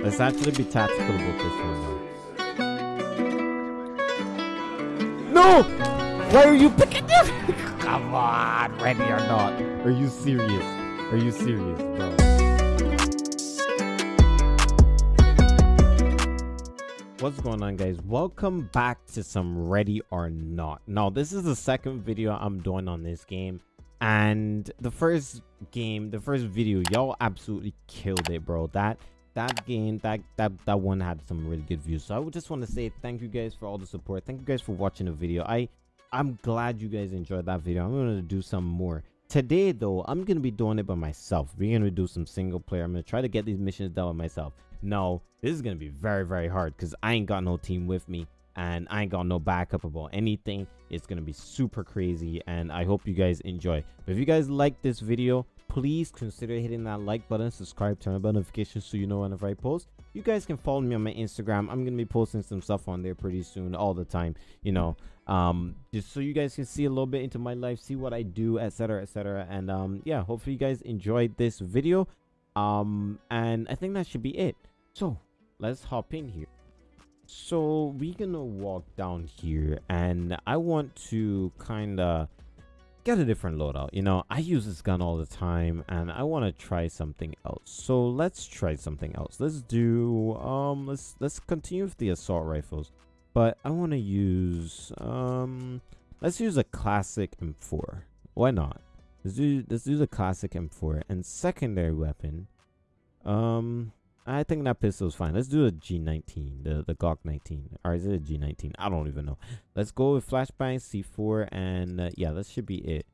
Let's actually be tactical about this one now. No! Why are you picking this? Come on, ready or not? Are you serious? Are you serious, bro? What's going on guys? Welcome back to some Ready or Not. Now, this is the second video I'm doing on this game. And the first game, the first video, y'all absolutely killed it, bro. That that game that that that one had some really good views. So i would just want to say thank you guys for all the support. Thank you guys for watching the video. I i'm glad you guys enjoyed that video. I'm going to do some more. Today though i'm going to be doing it by myself. We're going to do some single player. I'm going to try to get these missions done by myself. No this is going to be very very hard because i ain't got no team with me and i ain't got no backup about anything. It's to be super crazy and i hope you guys enjoy. But if you guys like this video please consider hitting that like button subscribe turn on notifications so you know whenever i post. You guys can follow me on my instagram. I'm gonna be posting some stuff on there pretty soon all the time you know. Um just so you guys can see a little bit into my life see what i do etc etc and um yeah hopefully you guys enjoyed this video. Um and i think that should be it. So let's hop in here. So we're gonna walk down here and i want to kind of get a different loadout. You know, I use this gun all the time and I want to try something else. So let's try something else. Let's do, um, let's, let's continue with the assault rifles. But I want to use, um, let's use a classic M4. Why not? Let's do, let's do the classic M4 and secondary weapon. Um, I think that pistol is fine. Let's do a G19, the, the Glock 19. Or is it a G19? I don't even know. Let's go with flashbang, C4, and uh, yeah, this should be it.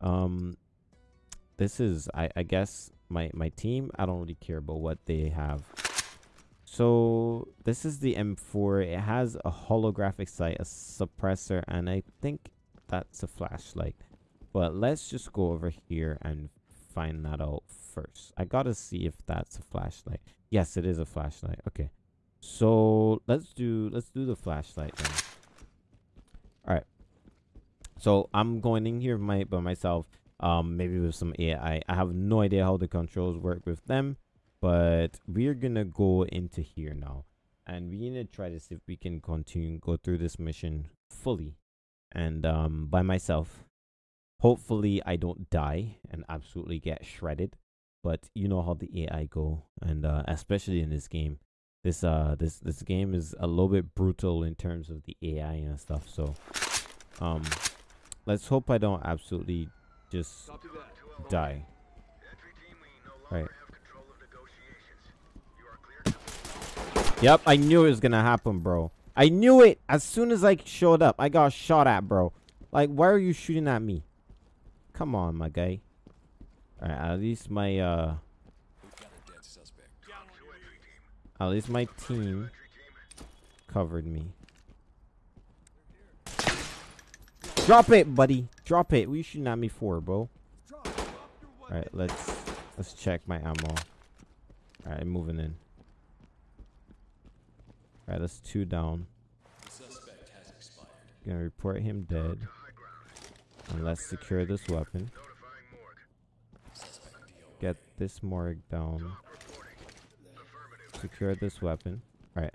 Um, this is, I, I guess, my, my team. I don't really care about what they have. So, this is the M4. It has a holographic sight, a suppressor, and I think that's a flashlight. But let's just go over here and find that out first. I gotta see if that's a flashlight. Yes, it is a flashlight. Okay. So let's do let's do the flashlight then. Alright. So I'm going in here my, by myself. Um maybe with some AI. I have no idea how the controls work with them. But we're gonna go into here now. And we're gonna try to see if we can continue go through this mission fully. And um by myself hopefully i don't die and absolutely get shredded but you know how the ai go and uh, especially in this game. This uh this this game is a little bit brutal in terms of the ai and stuff so um let's hope i don't absolutely just die. Right. Yep i knew it was gonna happen bro. I knew it as soon as i showed up. I got shot at bro. Like why are you shooting at me Come on, my guy. Alright, at least my, uh... At least my team covered me. Drop it, buddy. Drop it. We shooting at me for, bro? Alright, let's let's check my ammo. Alright, moving in. Alright, that's two down. Gonna report him dead. And let's secure this weapon. Get this morgue down. Secure this weapon. Alright.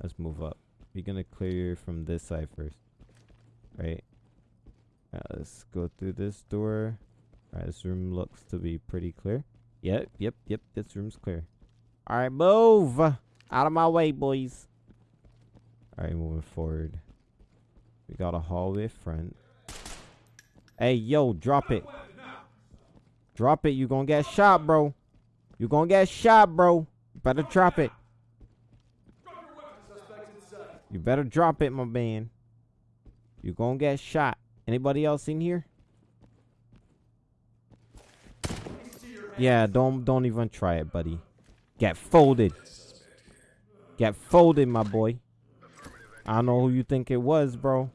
Let's move up. We're gonna clear from this side first. Right. Alright, let's go through this door. Alright, this room looks to be pretty clear. Yep, yep, yep, this room's clear. Alright, move! Out of my way, boys. Alright, moving forward. We got a hallway front. Hey, yo, drop it. Drop it. You gonna get shot, bro. You gonna get shot, bro. Better drop it. You better drop it, my man. You gonna get shot. Anybody else in here? Yeah, don't don't even try it, buddy. Get folded. Get folded, my boy. I know who you think it was, bro.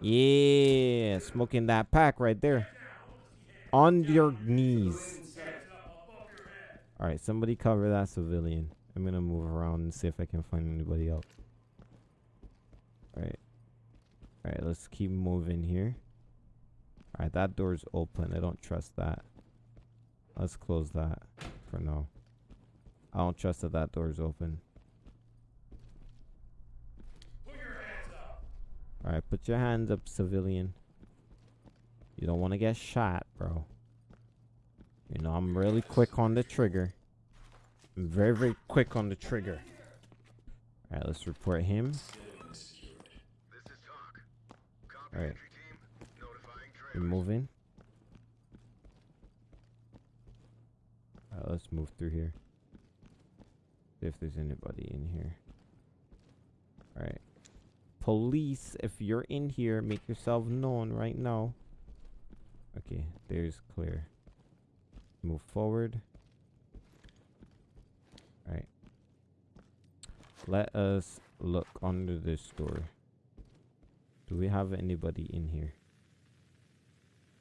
Yeah, smoking that pack right there. On your knees. Alright, somebody cover that civilian. I'm gonna move around and see if I can find anybody else. Alright. Alright, let's keep moving here. Alright, that door's open. I don't trust that. Let's close that for now. I don't trust that that door's open. Alright, put your hands up, civilian. You don't want to get shot, bro. You know, I'm really quick on the trigger. I'm very, very quick on the trigger. Alright, let's report him. Alright. We're moving. Alright, let's move through here. See if there's anybody in here. Alright. Police, if you're in here, make yourself known right now. Okay, there's clear. Move forward. Alright. Let us look under this door. Do we have anybody in here?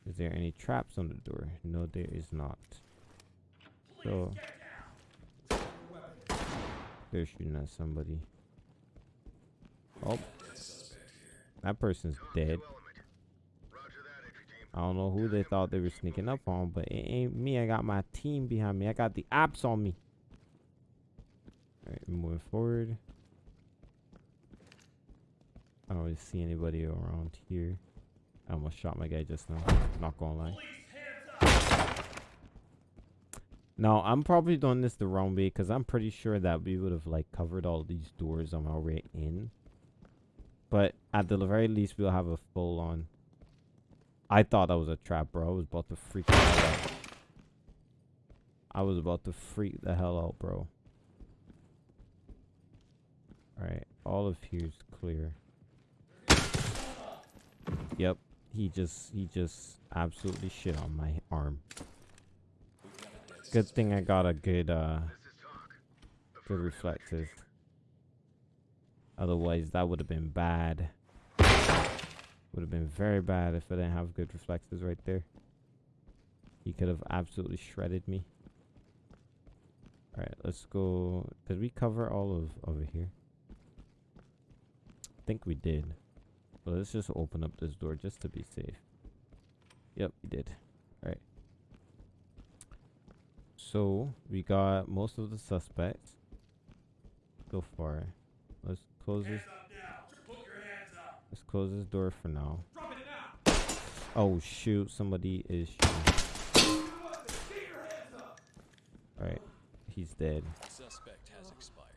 Is there any traps on the door? No, there is not. So, they're shooting at somebody. Oh, that person's dead. I don't know who they thought they were sneaking up on, but it ain't me. I got my team behind me. I got the ops on me. Alright, moving forward. I don't really see anybody around here. I almost shot my guy just now. Not gonna lie. No, I'm probably doing this the wrong way because I'm pretty sure that we would have like covered all these doors on our way in. But at the very least, we'll have a full on I thought that was a trap, bro. I was about to freak the hell out. I was about to freak the hell out, bro. Alright, all of here's clear. Yep, he just, he just absolutely shit on my arm. Good thing I got a good, uh, good reflexes. Otherwise, that would have been bad. Would have been very bad if I didn't have good reflexes right there. He could have absolutely shredded me. Alright, let's go. Did we cover all of over here? I think we did. But let's just open up this door just to be safe. Yep, we did. Alright. So, we got most of the suspects. So far. Let's close this. Let's close this door for now. Oh shoot, somebody is shooting. Alright, he's dead. Suspect has expired.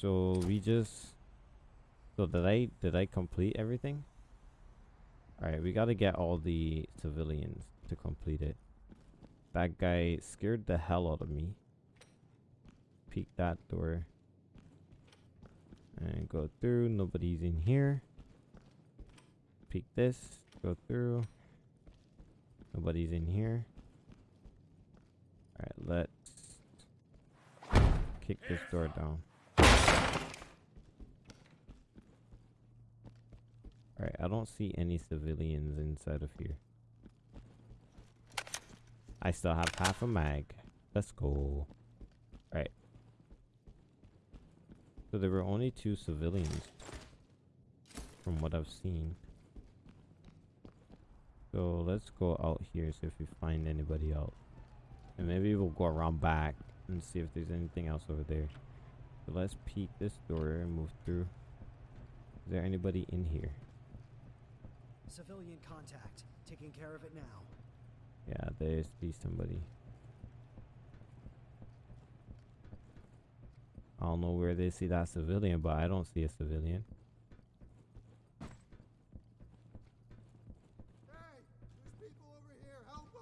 So we just So did I did I complete everything? Alright, we gotta get all the civilians to complete it. That guy scared the hell out of me peek that door. And go through. Nobody's in here. Peek this. Go through. Nobody's in here. Alright, let's kick this door down. Alright, I don't see any civilians inside of here. I still have half a mag. Let's go. Alright. So there were only two civilians from what I've seen. So let's go out here, see if we find anybody else. And maybe we'll go around back and see if there's anything else over there. So let's peek this door and move through. Is there anybody in here? Civilian contact. Taking care of it now. Yeah, there's be somebody. I don't know where they see that civilian, but I don't see a civilian.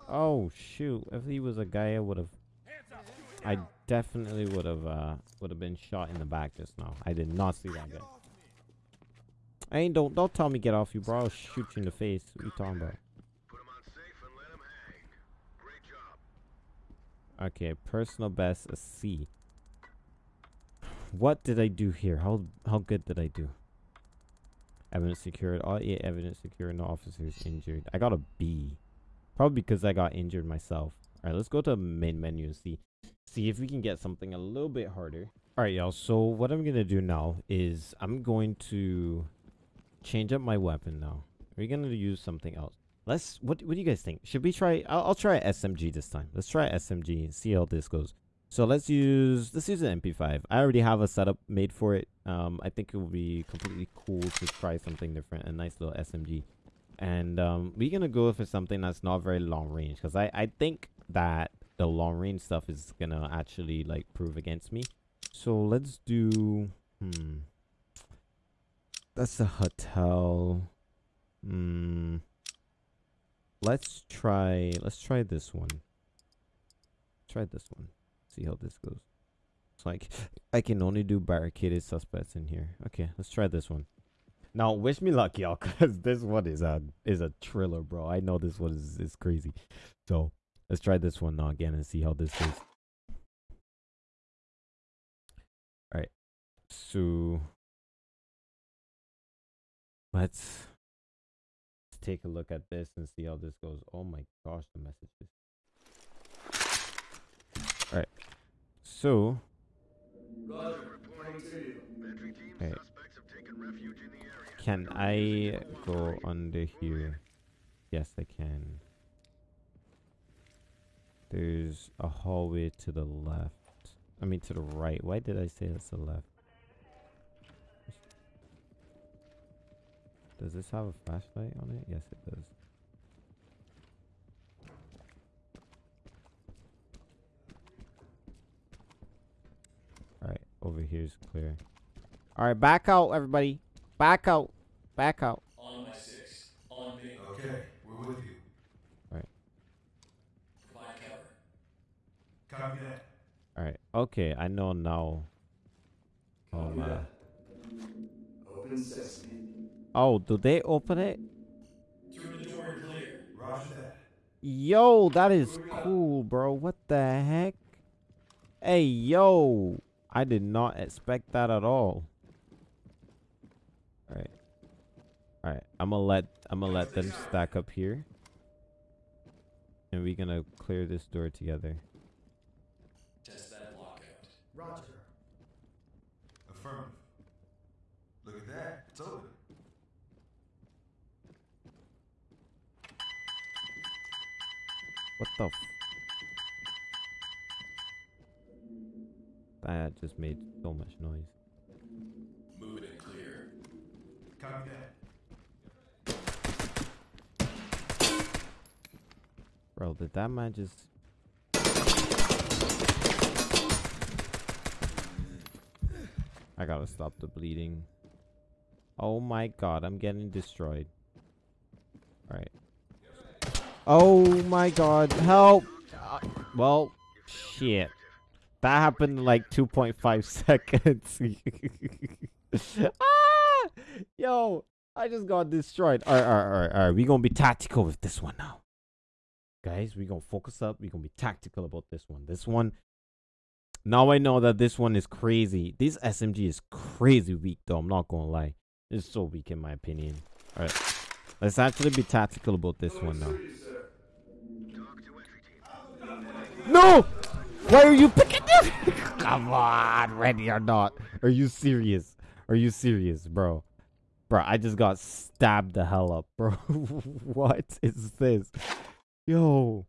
oh shoot! If he was a guy, I would have. I definitely would have uh would have been shot in the back just now. I did not see that guy. Hey, don't don't tell me get off you, bro. I'll shoot you in the face. What are you talking about? Okay, personal best a C. What did I do here? How how good did I do? Evidence secured. All eight evidence secured. No officers injured. I got a B. Probably because I got injured myself. All right, let's go to main menu and see see if we can get something a little bit harder. All right, y'all. So what I'm gonna do now is I'm going to change up my weapon now. We're gonna use something else. Let's. What What do you guys think? Should we try? I'll, I'll try SMG this time. Let's try SMG and see how this goes. So let's use let's use an MP5. I already have a setup made for it. Um, I think it would be completely cool to try something different. A nice little SMG, and um, we're gonna go for something that's not very long range because I I think that the long range stuff is gonna actually like prove against me. So let's do hmm. That's a hotel. Hmm. Let's try let's try this one. Try this one. See how this goes. It's like I can only do barricaded suspects in here. Okay, let's try this one. Now, wish me luck, y'all, because this one is a is a thriller, bro. I know this one is, is crazy. So let's try this one now again and see how this goes. Alright. So let's let's take a look at this and see how this goes. Oh my gosh, the messages. Alright. So Okay. Can I go under here? Yes, I can. There's a hallway to the left. I mean, to the right. Why did I say that's the left? Does this have a flashlight on it? Yes, it does. Alright, over here is clear. Alright, back out, everybody. Back out. Back out. On my six. On me. Okay, we're with you. Provide cover. Copy that. Alright, okay, I know now. Oh, man. Open sesame. Oh, do they open it? Through the door clear. Roger that. Yo, that is cool, bro. What the heck? Hey, yo. I did not expect that at all. Alright. Alright, I'm gonna let I'm gonna let them stack up here. And we're gonna clear this door together. Test that lockout. Roger. Affirmative. Look at that. It's open. What the That just made so much noise. Move it clear. Copy that. Bro, did that man just I gotta stop the bleeding. Oh my god, I'm getting destroyed. Alright. Oh my god, help! Uh, well, shit. That happened in like 2.5 seconds. ah! Yo, I just got destroyed. Alright, alright, alright, alright. we gonna be tactical with this one now. Guys, we're gonna focus up. We're gonna be tactical about this one. This one, now I know that this one is crazy. This SMG is crazy weak, though. I'm not gonna lie. It's so weak, in my opinion. Alright. Let's actually be tactical about this one now. No! Why are you picking this? Come on, ready or not. Are you serious? Are you serious, bro? Bro, I just got stabbed the hell up, bro. what is this? Yo.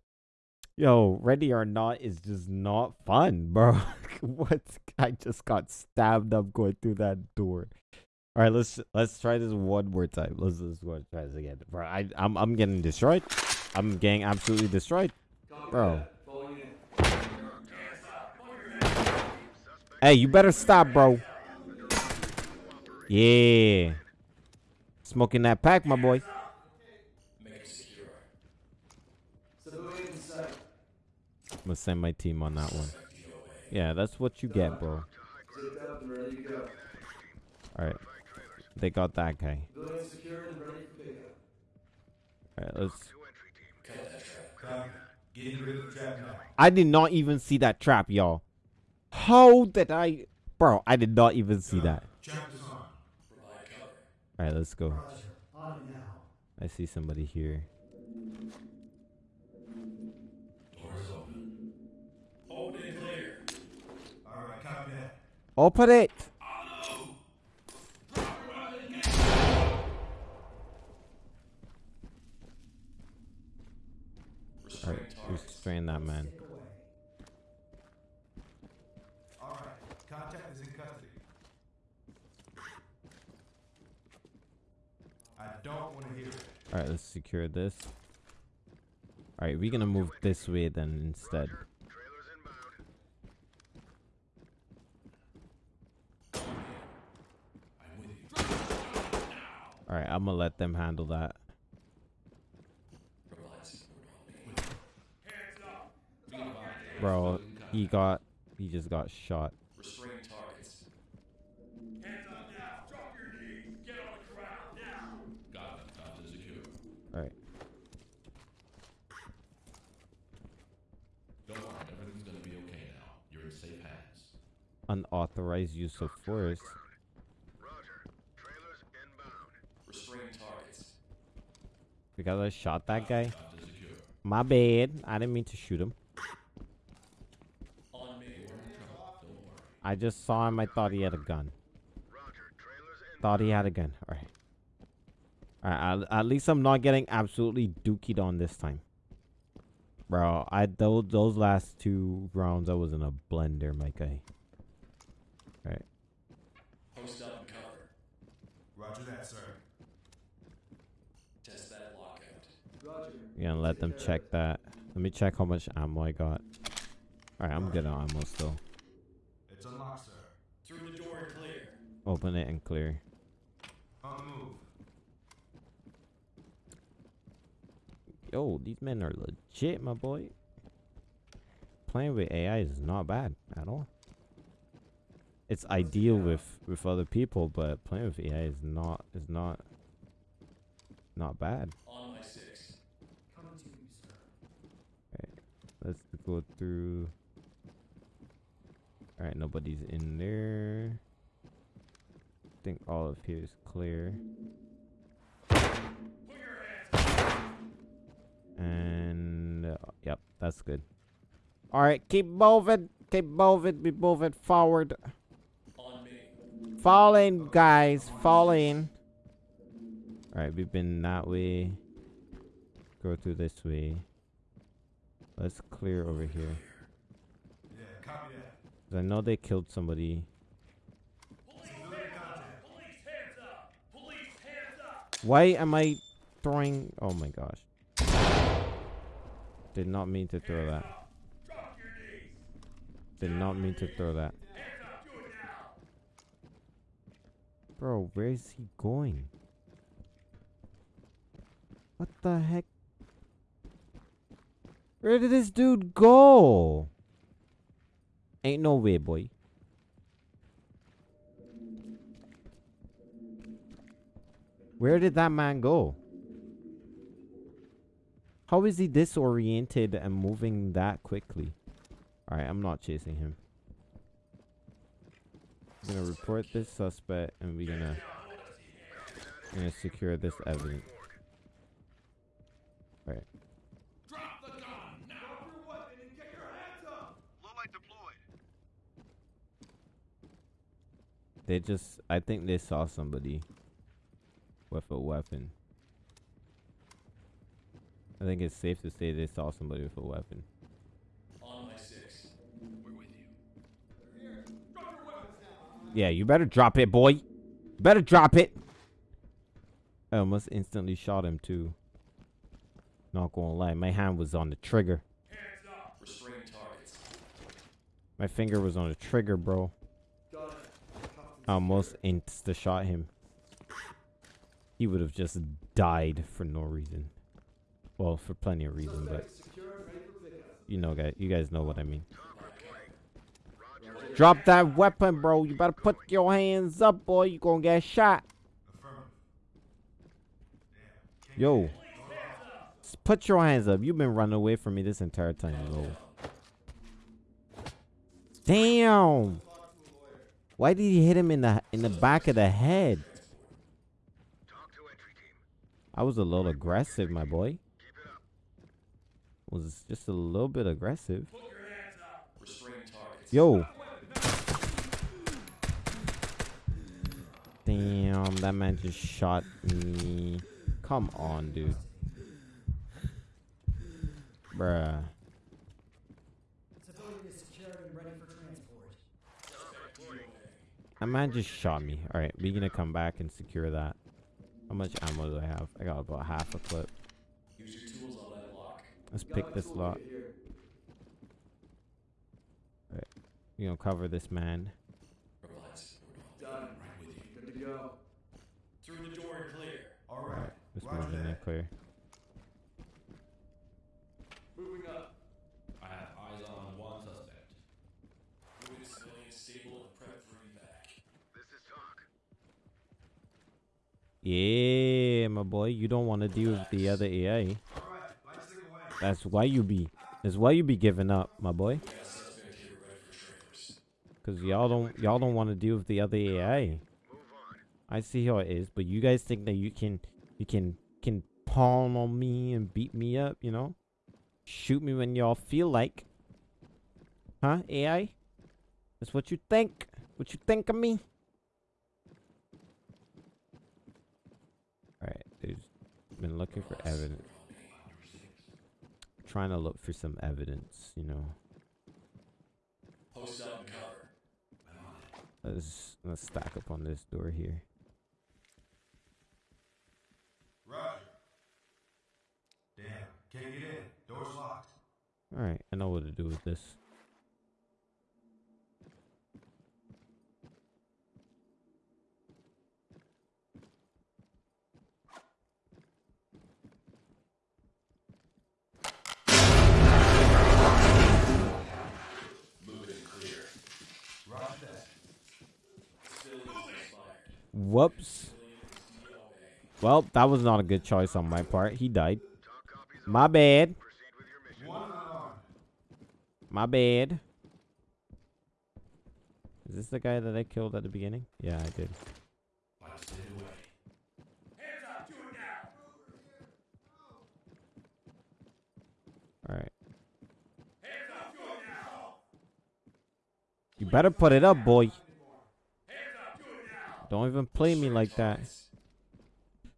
Yo, ready or not is just not fun, bro. what? I just got stabbed up going through that door. All right, let's let's try this one more time. Let's let's go try this again, bro. I I'm I'm getting destroyed. I'm getting absolutely destroyed, bro. Hey, you better stop, bro. Yeah. Smoking that pack, my boy. Make it secure. Civilian in sight. I'm gonna send my team on that one. Yeah, that's what you get, bro. Zipped up and ready to go. Alright. They got that guy. Civilian secured and ready for pickup. Alright, let's Cut that trap. Copy that. Getting rid of the trap now. I did not even see that trap, y'all. How did I Bro, I did not even see that. Cover. Alright, let's go. I see somebody here. Open. It. Alright, restrain that man. Stick away. All right. Contact is in custody. I don't want to hear it. All right, let's secure this. All right, we're gonna move this way then instead. I'm with you. All right, I'm gonna let them handle that. Relax. We're on me. Hands up. Be advised. Bro, he got, he just got shot. Restrain targets. Hands up now. Drop your knees. Get on the ground now. Got it. Got to secure. All right, Don't worry. Everything's gonna be okay now. You're in safe hands. Unauthorized use of force. Restrain targets. Because I shot that guy. Got to secure. My bad. I didn't mean to shoot him. On me. We're in trouble. Don't worry. I just saw him. I thought he had a gun. Thought he had a gun. All right. All right. At, at least I'm not getting absolutely dookied on this time. Bro, I those those last two rounds I was in a blender, my guy. All right. Post up and cover. Roger that, sir. Test that lockout. Roger. We're gonna let them check that. Let me check how much ammo I got. All right, I'm good on ammo still. It's unlocked, sir. Through the door and clear. Open it and clear. On the move. Yo, these men are legit, my boy. Playing with AI is not bad at all. It's ideal with with other people, but playing with AI is not is not not bad. Sir. Let's go through. All right, nobody's in there. I think all of here is clear. And uh, yep, that's good. All right, keep moving, keep moving, be moving forward. On me. Fall in, guys, Falling. All right, we've been that way. Go through this way. Let's clear over here. I know they killed somebody. Why am I throwing? Oh my gosh. Did not mean to throw that. Did not mean to throw that. Hands up. Do it now. Bro, where is he going? What the heck? Where did this dude go? Ain't no way, boy. Where did that man go? How is he disoriented and moving that quickly? Alright, I'm not chasing him. I'm gonna report this suspect and we're gonna, we're gonna secure this evidence. Alright. Drop the gun now. Drop your weapon and get your hands up! Lowlight deployed. They just, I think they saw somebody with a weapon. I think it's safe to say they saw somebody with a weapon. Yeah, you better drop it, boy. Better drop it. I almost instantly shot him too. Not gonna lie, my hand was on the trigger. My finger was on the trigger, bro. I almost insta shot him. He would have just died for no reason. Well, for plenty of reason, but you know, guys, you guys know what I mean. Drop that weapon, bro. You better put your hands up, boy. You gonna get shot. Yo. Put your hands up. You've been running away from me this entire time, bro. Damn. Why did he hit him in the in the back of the head? I was a little aggressive, my boy. Was just a little bit aggressive. Put your hands up. Restrain targets. Yo. Damn, that man just shot me. Come on, dude. Bruh. That man just shot me. Alright, we're gonna come back and secure that. How much ammo do I have? I got about half a clip. Let's pick this lock. Alright, we gonna cover this man go. Through the door and clear. All right. This Roger one's in there that. clear. Moving up. I have eyes on one suspect. Moving civilian stable and prep for evac. This is talk. Yeah, my boy. You don't want to deal with the other AI. All right. Light stick away. That's why you be. That's why you be giving up, my boy. We got a suspect here ready for trailers. Cause y'all don't y'all don't want to deal with the other AI. I see how it is, but you guys think that you can you can can pawn on me and beat me up, you know? Shoot me when y'all feel like. Huh, AI? That's what you think? What you think of me? Alright, there's been looking for evidence. Trying to look for some evidence, you know. Let's let's stack up on this door here. Roger. Damn. Can't get in. Door's locked. Alright, I know what to do with this. Moving and clear. Roger that. Civilians expired. Whoops. Well, that was not a good choice on my part. He died. My bad. My bad. Is this the guy that I killed at the beginning? Yeah, I did. Alright. You better put it up, boy. Don't even play me like that.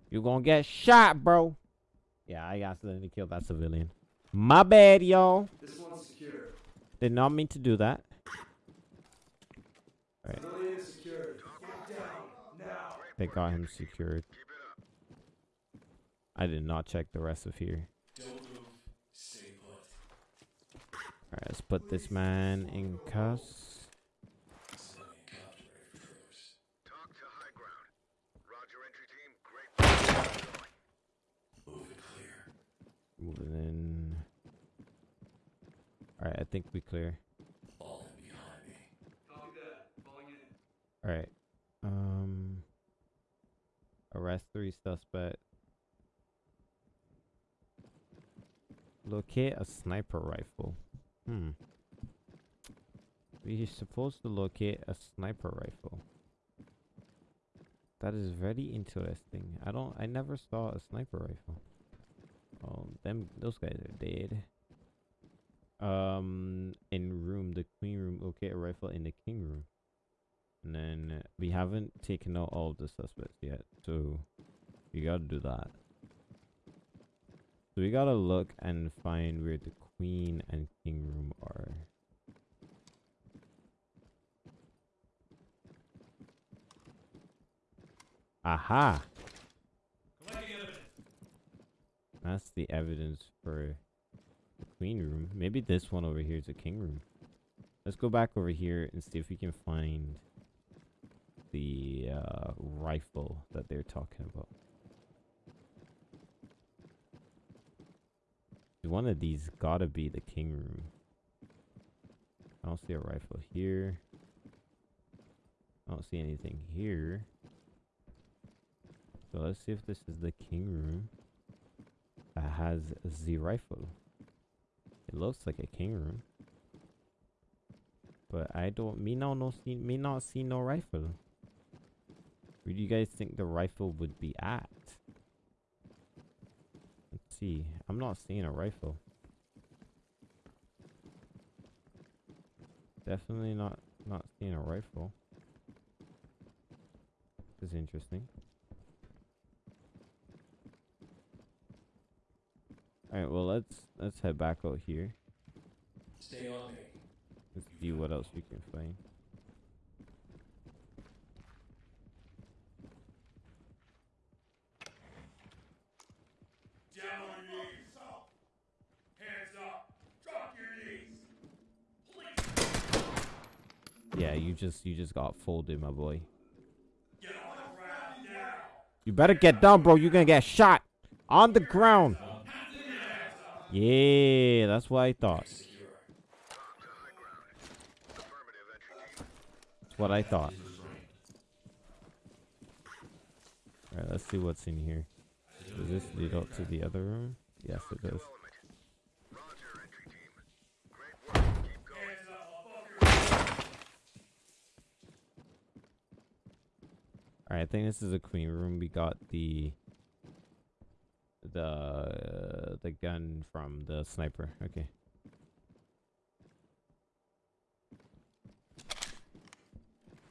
You gonna get shot, bro. Yeah, I accidentally killed that civilian. My bad, y'all. This one's secure. Did not mean to do that. Alright, Civilian is secured. Get down. Now. they got him secured. I did not check the rest of here. Don't move. Stay put. Alright, let's put this man in cuffs. Civilian cops ready for trailers. Talk to high ground. Roger, entry team. Great. Moving clear. Moving in. Alright, I think we clear. Alright. Um arrest three suspects. Locate a sniper rifle. Hmm. We're supposed to locate a sniper rifle. That is very interesting. I don't I never saw a sniper rifle. Oh, them those guys are dead. Um in room, the queen room, locate a rifle in the king room. And then uh, we haven't taken out all of the suspects yet, so we gotta do that. So we gotta look and find where the queen and king room are. Aha! That's the evidence for queen room. Maybe this one over here is a king room. Let's go back over here and see if we can find the uh, rifle that they're talking about. One of these gotta be the king room. I don't see a rifle here. I don't see anything here. So let's see if this is the king room that has the rifle. It looks like a king room. But I don't me no no see me not see no rifle. Where do you guys think the rifle would be at? Let's see. I'm not seeing a rifle. Definitely not not seeing a rifle. This is interesting. All right, well let's let's head back out here. Stay on me. Let's see what else we can find. Down on your knees. Hands up. Drop your knees. Please. Yeah, you just you just got folded, my boy. You better get down, bro. You're gonna get shot on the ground. Yeah, that's what I thought. That's what I thought. Alright, let's see what's in here. Does this lead up to the other room? Yes, it does. Alright, I think this is a queen room. We got the the the gun from the sniper. Okay.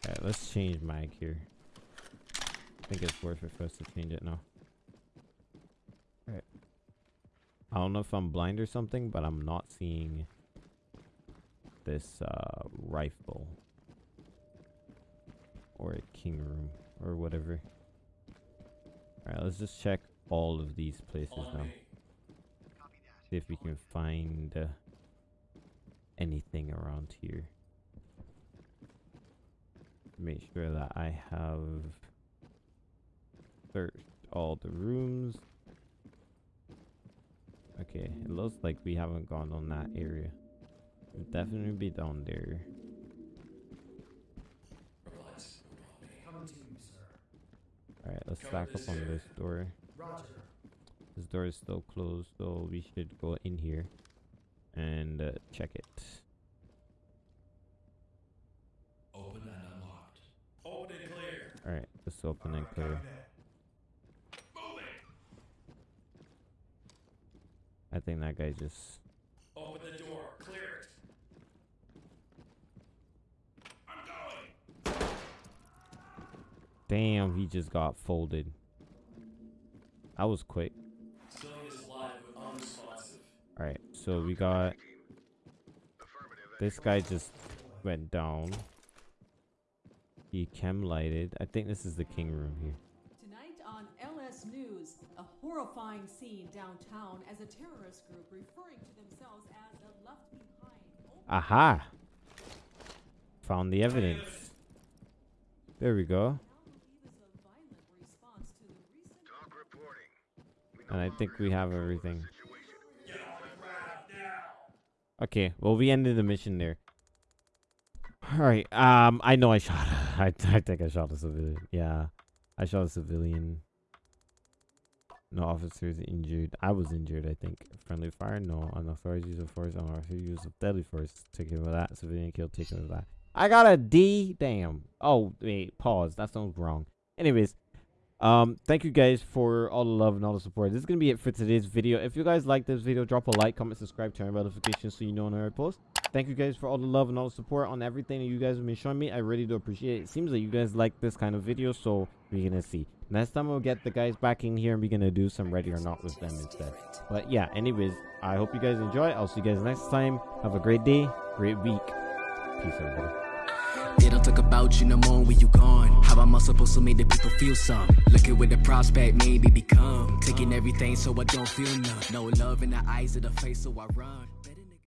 Alright, let's change mag here. I think it's worth it for us to change it now. Alright. I don't know if I'm blind or something, but I'm not seeing this uh rifle or a king room or whatever. Alright, let's just check all of these places now. See if we can find uh, anything around here. Make sure that I have searched all the rooms. Okay, it looks like we haven't gone on that area. We'll definitely be down there. Alright, let's stack up on this door. Roger. This door is still closed, so we should go in here and uh, check it. Open and unlocked. Open and clear. Alright, let's open and clear. copy that. Moving. I think that guy just. Open the door. Clear it. I'm going. Damn, he just got folded. That was quick. Still is live but unresponsive. Alright, so we got. This guy just went down. He chem lighted. I think this is the king room here. Tonight on LS News, a horrifying scene downtown as a terrorist group referring to themselves as the Left Behind. Aha! Found the evidence. There we go. now believe is a violent response to the recent Talk reporting. We And I think we have everything. on. Okay, well we ended the mission there. Alright, um I know I shot I I think I shot a civilian. Yeah. I shot a civilian. No officers injured. I was injured, I think. Friendly fire? No. Unauthorized use of force. Unauthorized use of deadly force. Taken with that. Civilian kill taken with that. I got a D. Damn. Oh, wait. Pause. That sounds wrong. Anyways, um, thank you guys for all the love and all the support. This is gonna be it for today's video. If you guys like this video, drop a like, comment, subscribe, turn on notifications so you know when I post. Thank you guys for all the love and all the support on everything that you guys have been showing me. I really do appreciate it. It seems like you guys like this kind of video, so we're gonna see. Next time we'll get the guys back in here and we're gonna do some ready or not with them instead. But yeah, anyways, I hope you guys enjoy. I'll see you guys next time. Have a great day, great week. Peace, everybody. They don't talk about you no more when you gone. How am I supposed to make the people feel some? Looking with the prospect, maybe become. Taking everything so I don't feel none. No love in the eyes of the face, so I run.